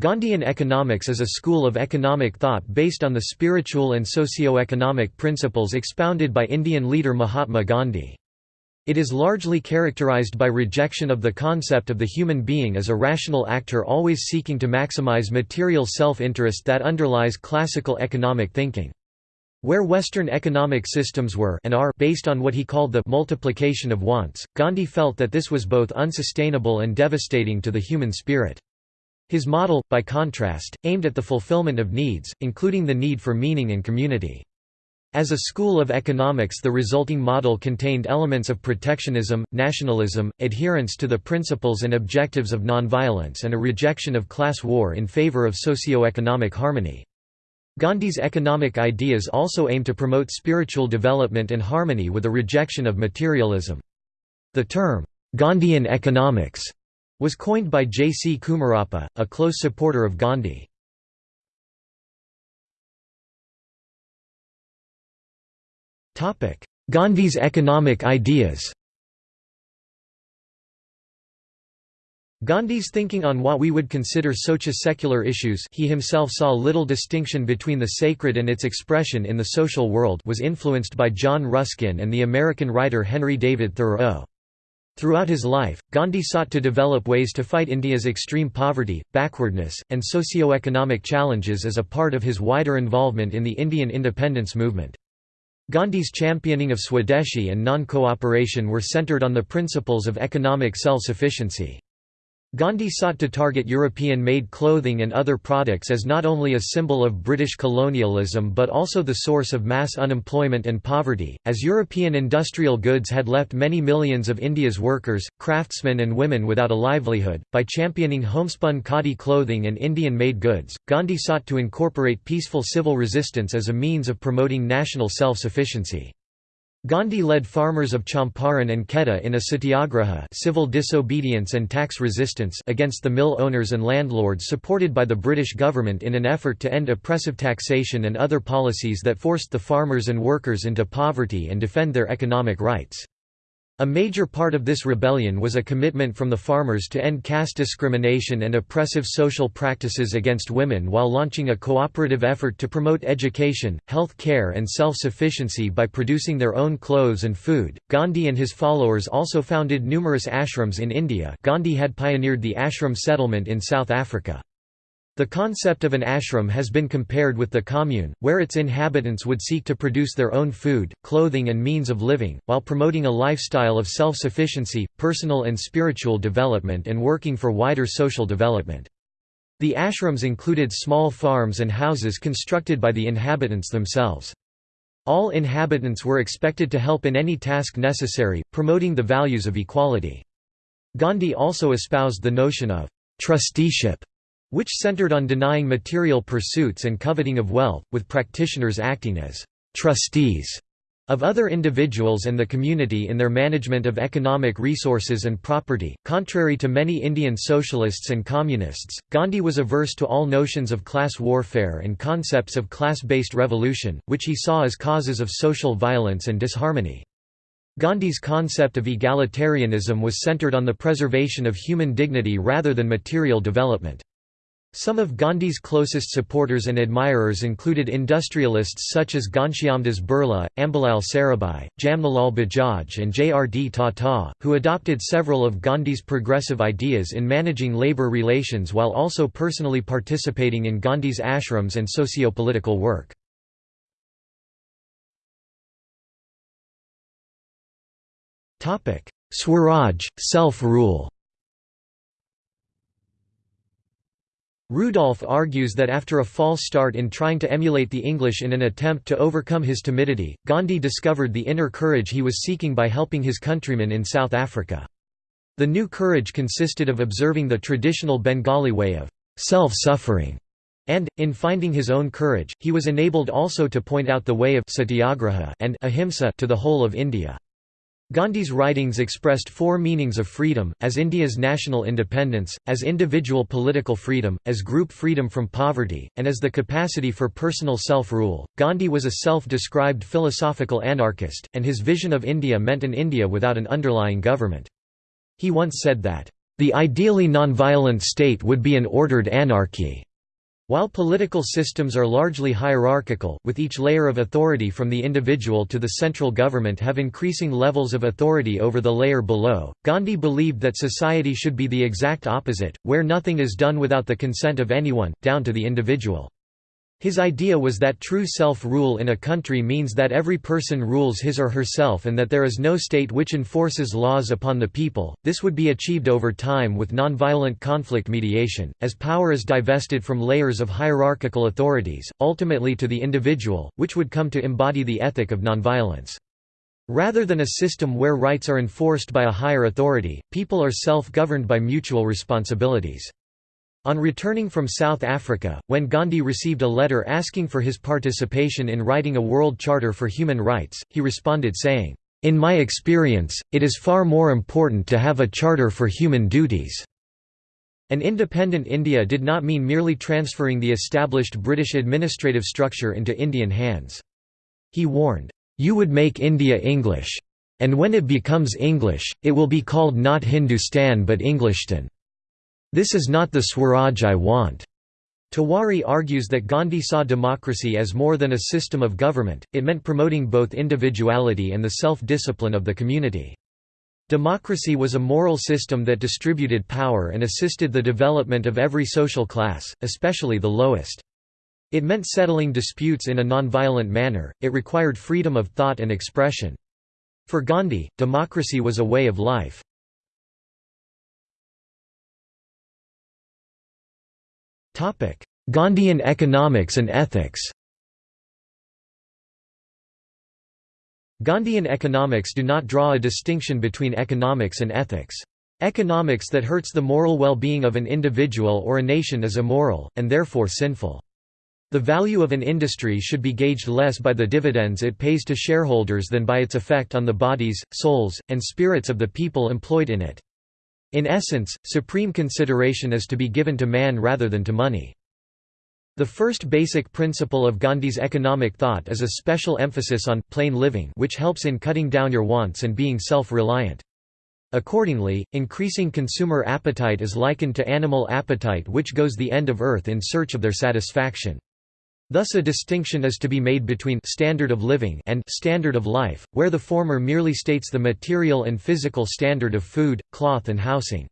Gandhian economics is a school of economic thought based on the spiritual and socio-economic principles expounded by Indian leader Mahatma Gandhi. It is largely characterized by rejection of the concept of the human being as a rational actor always seeking to maximize material self-interest that underlies classical economic thinking. Where Western economic systems were and are based on what he called the multiplication of wants, Gandhi felt that this was both unsustainable and devastating to the human spirit. His model, by contrast, aimed at the fulfillment of needs, including the need for meaning and community. As a school of economics the resulting model contained elements of protectionism, nationalism, adherence to the principles and objectives of nonviolence and a rejection of class war in favor of socio-economic harmony. Gandhi's economic ideas also aim to promote spiritual development and harmony with a rejection of materialism. The term, Gandhian economics, was coined by J. C. Kumarappa, a close supporter of Gandhi. Gandhi's economic ideas Gandhi's thinking on what we would consider socio-secular issues he himself saw little distinction between the sacred and its expression in the social world was influenced by John Ruskin and the American writer Henry David Thoreau. Throughout his life, Gandhi sought to develop ways to fight India's extreme poverty, backwardness, and socio-economic challenges as a part of his wider involvement in the Indian independence movement. Gandhi's championing of Swadeshi and non-cooperation were centered on the principles of economic self-sufficiency. Gandhi sought to target European-made clothing and other products as not only a symbol of British colonialism but also the source of mass unemployment and poverty, as European industrial goods had left many millions of India's workers, craftsmen and women without a livelihood. By championing homespun khadi clothing and Indian-made goods, Gandhi sought to incorporate peaceful civil resistance as a means of promoting national self-sufficiency. Gandhi led farmers of Champaran and Kheda in a satyagraha civil disobedience and tax resistance against the mill owners and landlords supported by the British government in an effort to end oppressive taxation and other policies that forced the farmers and workers into poverty and defend their economic rights. A major part of this rebellion was a commitment from the farmers to end caste discrimination and oppressive social practices against women while launching a cooperative effort to promote education, health care, and self sufficiency by producing their own clothes and food. Gandhi and his followers also founded numerous ashrams in India. Gandhi had pioneered the ashram settlement in South Africa. The concept of an ashram has been compared with the commune, where its inhabitants would seek to produce their own food, clothing and means of living, while promoting a lifestyle of self-sufficiency, personal and spiritual development and working for wider social development. The ashrams included small farms and houses constructed by the inhabitants themselves. All inhabitants were expected to help in any task necessary, promoting the values of equality. Gandhi also espoused the notion of trusteeship which centered on denying material pursuits and coveting of wealth, with practitioners acting as «trustees» of other individuals and the community in their management of economic resources and property. Contrary to many Indian socialists and communists, Gandhi was averse to all notions of class warfare and concepts of class-based revolution, which he saw as causes of social violence and disharmony. Gandhi's concept of egalitarianism was centered on the preservation of human dignity rather than material development. Some of Gandhi's closest supporters and admirers included industrialists such as Ghanshyamdas Birla, Ambalal Sarabhai, Jamnalal Bajaj and J. R. D. Tata, who adopted several of Gandhi's progressive ideas in managing labour relations while also personally participating in Gandhi's ashrams and socio-political work. Swaraj, self-rule Rudolph argues that after a false start in trying to emulate the English in an attempt to overcome his timidity, Gandhi discovered the inner courage he was seeking by helping his countrymen in South Africa. The new courage consisted of observing the traditional Bengali way of self-suffering, and, in finding his own courage, he was enabled also to point out the way of satyagraha and ahimsa to the whole of India. Gandhi's writings expressed four meanings of freedom, as India's national independence, as individual political freedom, as group freedom from poverty, and as the capacity for personal self-rule. Gandhi was a self-described philosophical anarchist, and his vision of India meant an India without an underlying government. He once said that, The ideally nonviolent state would be an ordered anarchy. While political systems are largely hierarchical, with each layer of authority from the individual to the central government have increasing levels of authority over the layer below, Gandhi believed that society should be the exact opposite, where nothing is done without the consent of anyone, down to the individual. His idea was that true self-rule in a country means that every person rules his or herself and that there is no state which enforces laws upon the people. This would be achieved over time with nonviolent conflict mediation, as power is divested from layers of hierarchical authorities, ultimately to the individual, which would come to embody the ethic of nonviolence. Rather than a system where rights are enforced by a higher authority, people are self-governed by mutual responsibilities. On returning from South Africa, when Gandhi received a letter asking for his participation in writing a World Charter for Human Rights, he responded saying, "'In my experience, it is far more important to have a charter for human duties." An independent India did not mean merely transferring the established British administrative structure into Indian hands. He warned, "'You would make India English. And when it becomes English, it will be called not Hindustan but Englistan. This is not the Swaraj I want. Tiwari argues that Gandhi saw democracy as more than a system of government, it meant promoting both individuality and the self-discipline of the community. Democracy was a moral system that distributed power and assisted the development of every social class, especially the lowest. It meant settling disputes in a nonviolent manner, it required freedom of thought and expression. For Gandhi, democracy was a way of life. Gandhian economics and ethics Gandhian economics do not draw a distinction between economics and ethics. Economics that hurts the moral well-being of an individual or a nation is immoral, and therefore sinful. The value of an industry should be gauged less by the dividends it pays to shareholders than by its effect on the bodies, souls, and spirits of the people employed in it. In essence, supreme consideration is to be given to man rather than to money. The first basic principle of Gandhi's economic thought is a special emphasis on plain living which helps in cutting down your wants and being self-reliant. Accordingly, increasing consumer appetite is likened to animal appetite which goes the end of earth in search of their satisfaction. Thus a distinction is to be made between standard of living and standard of life, where the former merely states the material and physical standard of food, cloth and housing.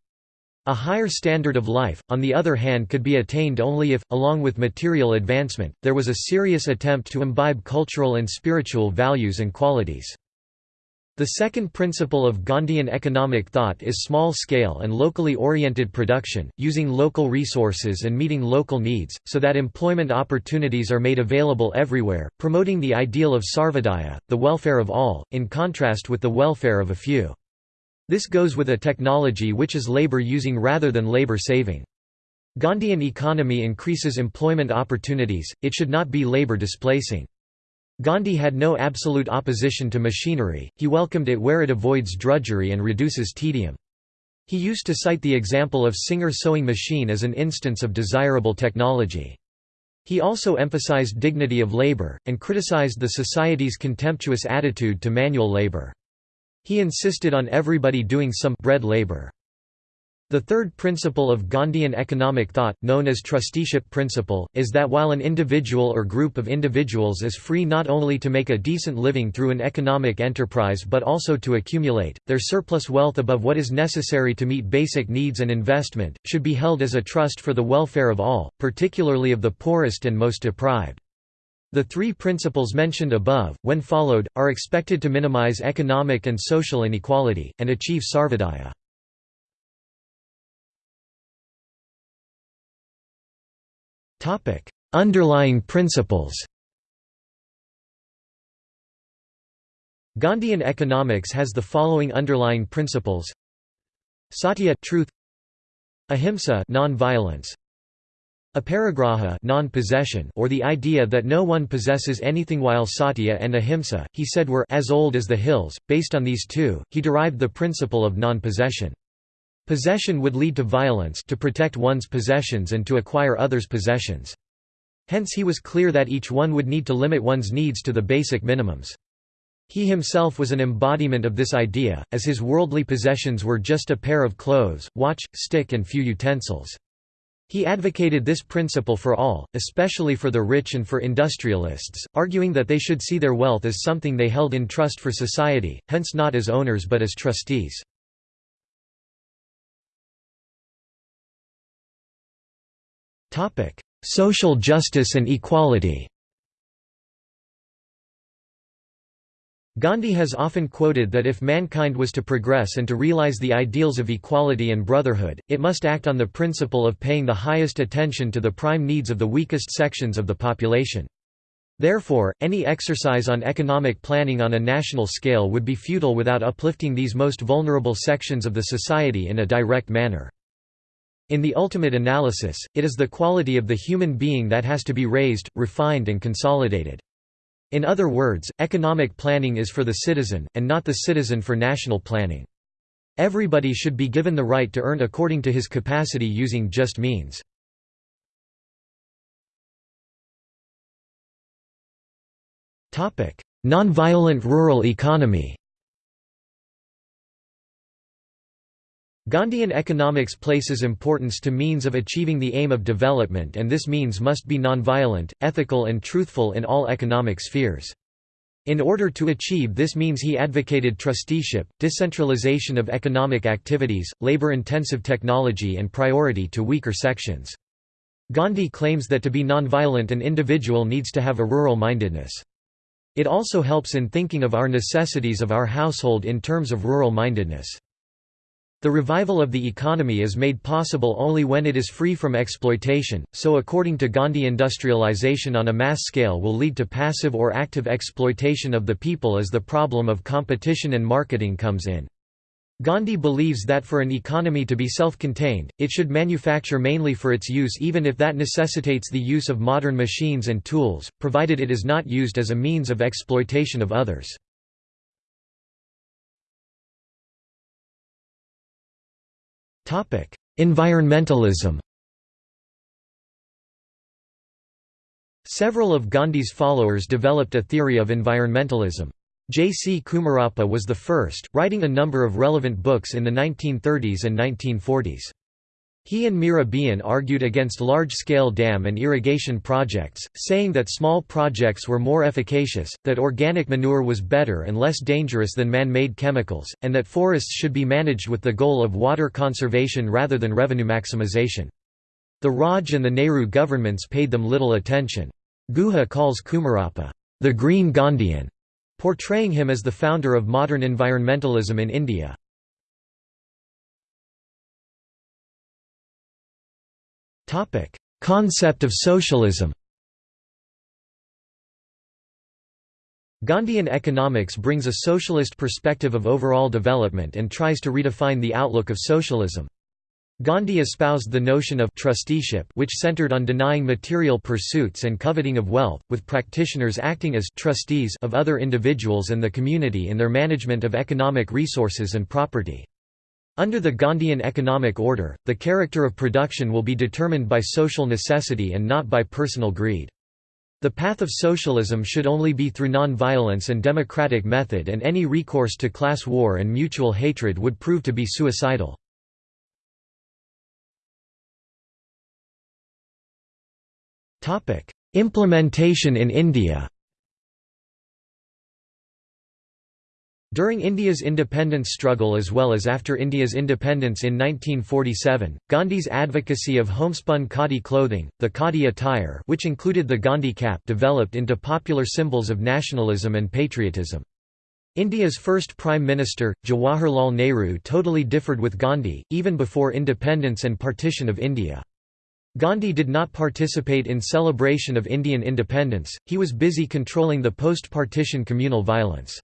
A higher standard of life, on the other hand could be attained only if, along with material advancement, there was a serious attempt to imbibe cultural and spiritual values and qualities. The second principle of Gandhian economic thought is small-scale and locally oriented production, using local resources and meeting local needs, so that employment opportunities are made available everywhere, promoting the ideal of sarvodaya, the welfare of all, in contrast with the welfare of a few. This goes with a technology which is labor using rather than labor saving. Gandhian economy increases employment opportunities, it should not be labor displacing. Gandhi had no absolute opposition to machinery, he welcomed it where it avoids drudgery and reduces tedium. He used to cite the example of Singer sewing machine as an instance of desirable technology. He also emphasized dignity of labor, and criticized the society's contemptuous attitude to manual labor. He insisted on everybody doing some bread labor. The third principle of Gandhian economic thought, known as trusteeship principle, is that while an individual or group of individuals is free not only to make a decent living through an economic enterprise but also to accumulate, their surplus wealth above what is necessary to meet basic needs and investment, should be held as a trust for the welfare of all, particularly of the poorest and most deprived. The three principles mentioned above, when followed, are expected to minimize economic and social inequality, and achieve sarvodaya. Topic: Underlying principles. Gandhian economics has the following underlying principles: Satya truth, ahimsa non-violence, aparigraha non-possession or the idea that no one possesses anything while satya and ahimsa, he said were as old as the hills. Based on these two, he derived the principle of non-possession. Possession would lead to violence to protect one's possessions and to acquire others' possessions. Hence he was clear that each one would need to limit one's needs to the basic minimums. He himself was an embodiment of this idea, as his worldly possessions were just a pair of clothes, watch, stick and few utensils. He advocated this principle for all, especially for the rich and for industrialists, arguing that they should see their wealth as something they held in trust for society, hence not as owners but as trustees. Social justice and equality Gandhi has often quoted that if mankind was to progress and to realize the ideals of equality and brotherhood, it must act on the principle of paying the highest attention to the prime needs of the weakest sections of the population. Therefore, any exercise on economic planning on a national scale would be futile without uplifting these most vulnerable sections of the society in a direct manner. In the ultimate analysis, it is the quality of the human being that has to be raised, refined and consolidated. In other words, economic planning is for the citizen, and not the citizen for national planning. Everybody should be given the right to earn according to his capacity using just means. Nonviolent rural economy Gandhian economics places importance to means of achieving the aim of development and this means must be nonviolent, ethical and truthful in all economic spheres. In order to achieve this means he advocated trusteeship, decentralization of economic activities, labor-intensive technology and priority to weaker sections. Gandhi claims that to be nonviolent an individual needs to have a rural mindedness. It also helps in thinking of our necessities of our household in terms of rural mindedness. The revival of the economy is made possible only when it is free from exploitation, so according to Gandhi industrialization on a mass scale will lead to passive or active exploitation of the people as the problem of competition and marketing comes in. Gandhi believes that for an economy to be self-contained, it should manufacture mainly for its use even if that necessitates the use of modern machines and tools, provided it is not used as a means of exploitation of others. Environmentalism Several of Gandhi's followers developed a theory of environmentalism. J. C. Kumarappa was the first, writing a number of relevant books in the 1930s and 1940s. He and Mira Behn argued against large-scale dam and irrigation projects, saying that small projects were more efficacious, that organic manure was better and less dangerous than man-made chemicals, and that forests should be managed with the goal of water conservation rather than revenue maximization. The Raj and the Nehru governments paid them little attention. Guha calls Kumarappa, the Green Gandhian, portraying him as the founder of modern environmentalism in India. Topic: Concept of socialism. Gandhian economics brings a socialist perspective of overall development and tries to redefine the outlook of socialism. Gandhi espoused the notion of trusteeship which centered on denying material pursuits and coveting of wealth, with practitioners acting as trustees of other individuals and the community in their management of economic resources and property. Under the Gandhian economic order, the character of production will be determined by social necessity and not by personal greed. The path of socialism should only be through non-violence and democratic method and any recourse to class war and mutual hatred would prove to be suicidal. Implementation in India During India's independence struggle as well as after India's independence in 1947, Gandhi's advocacy of homespun khadi clothing, the khadi attire which included the Gandhi cap developed into popular symbols of nationalism and patriotism. India's first Prime Minister, Jawaharlal Nehru totally differed with Gandhi, even before independence and partition of India. Gandhi did not participate in celebration of Indian independence, he was busy controlling the post-partition communal violence.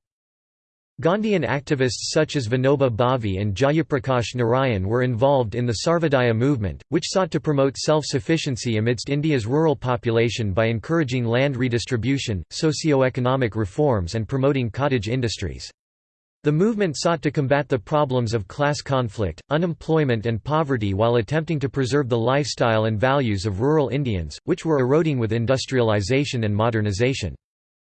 Gandhian activists such as Vinoba Bhave and Jayaprakash Narayan were involved in the Sarvodaya movement, which sought to promote self-sufficiency amidst India's rural population by encouraging land redistribution, socio-economic reforms and promoting cottage industries. The movement sought to combat the problems of class conflict, unemployment and poverty while attempting to preserve the lifestyle and values of rural Indians, which were eroding with industrialization and modernization.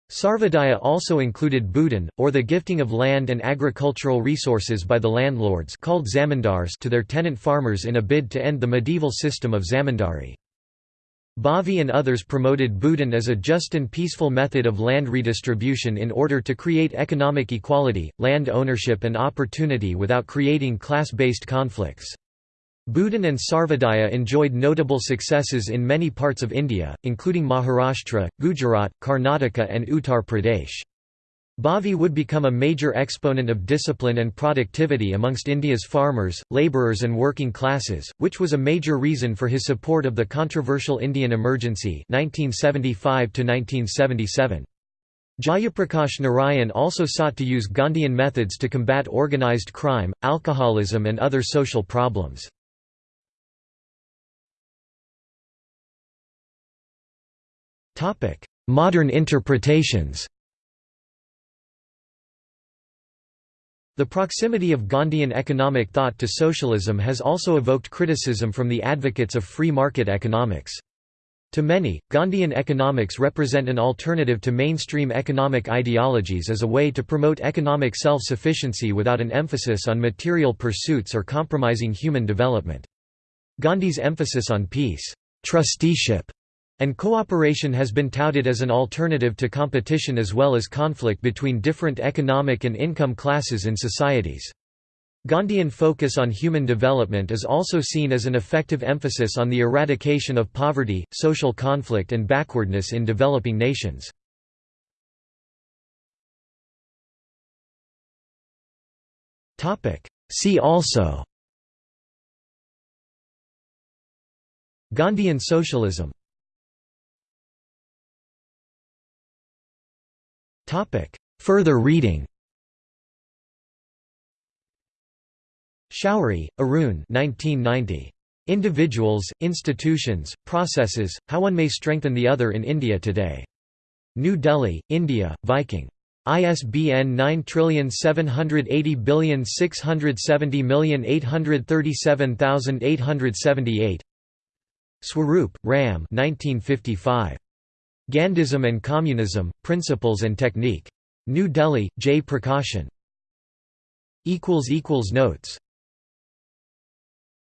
Sarvodaya also included Bhoodan, or the gifting of land and agricultural resources by the landlords called zamindars to their tenant farmers in a bid to end the medieval system of zamindari. Bhave and others promoted Bhoodan as a just and peaceful method of land redistribution in order to create economic equality, land ownership and opportunity without creating class-based conflicts. Bhoodan and Sarvodaya enjoyed notable successes in many parts of India, including Maharashtra, Gujarat, Karnataka and Uttar Pradesh. Bhave would become a major exponent of discipline and productivity amongst India's farmers, labourers and working classes, which was a major reason for his support of the controversial Indian Emergency 1975 -1977. Jayaprakash Narayan also sought to use Gandhian methods to combat organised crime, alcoholism and other social problems. Modern interpretations The proximity of Gandhian economic thought to socialism has also evoked criticism from the advocates of free market economics. To many, Gandhian economics represent an alternative to mainstream economic ideologies as a way to promote economic self-sufficiency without an emphasis on material pursuits or compromising human development. Gandhi's emphasis on peace, trusteeship, and cooperation has been touted as an alternative to competition as well as conflict between different economic and income classes in societies. Gandhian focus on human development is also seen as an effective emphasis on the eradication of poverty, social conflict and backwardness in developing nations. See also Gandhian socialism Further reading Shourie, Arun 1990. Individuals, Institutions, Processes, How One May Strengthen the Other in India Today. New Delhi, India, Viking. ISBN 9780670837878 Swaroop, Ram 1955. Gandhism and Communism, Principles and Technique. New Delhi, J. Prakashan. Notes